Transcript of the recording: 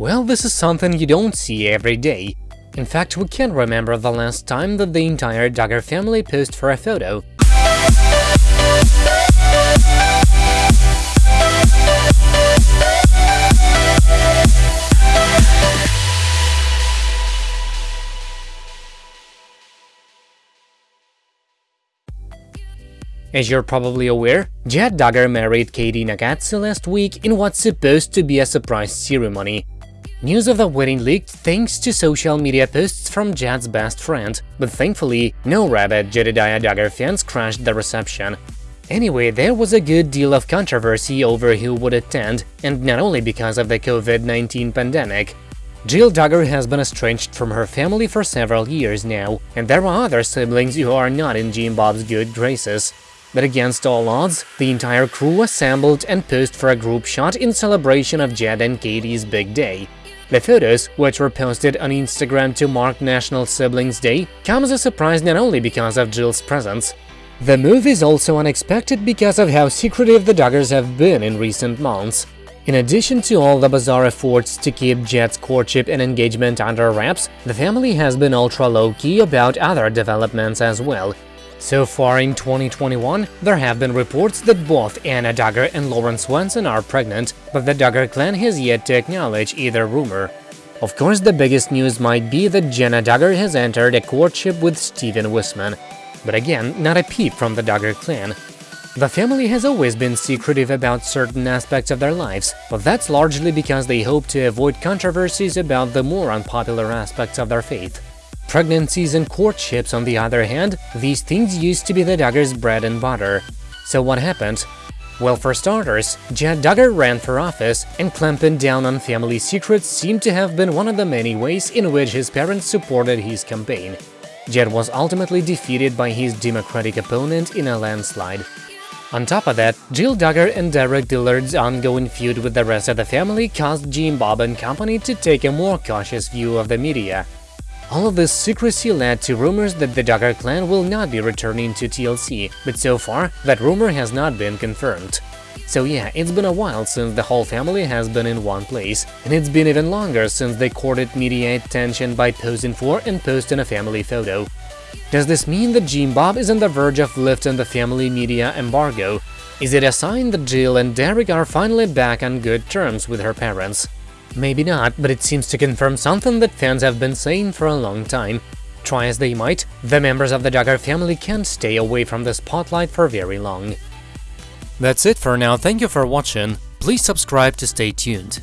Well, this is something you don't see every day. In fact, we can't remember the last time that the entire Duggar family posed for a photo. As you're probably aware, Jed Duggar married Katey Nakatsu last week in what's supposed to be a surprise ceremony. News of the wedding leaked thanks to social media posts from Jed's best friend, but thankfully, no rabid Jedidiah Duggar fans crashed the reception. Anyway, there was a good deal of controversy over who would attend, and not only because of the COVID-19 pandemic. Jill Duggar has been estranged from her family for several years now, and there are other siblings who are not in Jim Bob's good graces. But against all odds, the entire crew assembled and posed for a group shot in celebration of Jed and Katey's big day. The photos, which were posted on Instagram to mark National Siblings Day, come as a surprise not only because of Jill's presence. The move is also unexpected because of how secretive the Duggars have been in recent months. In addition to all the bizarre efforts to keep Jed's courtship and engagement under wraps, the family has been ultra low-key about other developments as well, so far in 2021, there have been reports that both Anna Duggar and Lauren Swanson are pregnant, but the Duggar clan has yet to acknowledge either rumor. Of course, the biggest news might be that Jana Duggar has entered a courtship with Stephen Wissmann, but again, not a peep from the Duggar clan. The family has always been secretive about certain aspects of their lives, but that's largely because they hope to avoid controversies about the more unpopular aspects of their faith. Pregnancies and courtships, on the other hand, these things used to be the Duggar's bread and butter. So what happened? Well, for starters, Jed Duggar ran for office, and clamping down on family secrets seemed to have been one of the many ways in which his parents supported his campaign. Jed was ultimately defeated by his Democratic opponent in a landslide. On top of that, Jill Duggar and Derick Dillard's ongoing feud with the rest of the family caused Jim Bob and company to take a more cautious view of the media. All of this secrecy led to rumors that the Duggar clan will not be returning to TLC, but so far, that rumor has not been confirmed. So yeah, it's been a while since the whole family has been in one place, and it's been even longer since they courted media attention by posing for and posting a family photo. Does this mean that Jim Bob is on the verge of lifting the family media embargo? Is it a sign that Jill and Derick are finally back on good terms with her parents? Maybe not, but it seems to confirm something that fans have been saying for a long time. Try as they might, the members of the Duggar family can't stay away from the spotlight for very long. That's it for now, thank you for watching, please subscribe to stay tuned.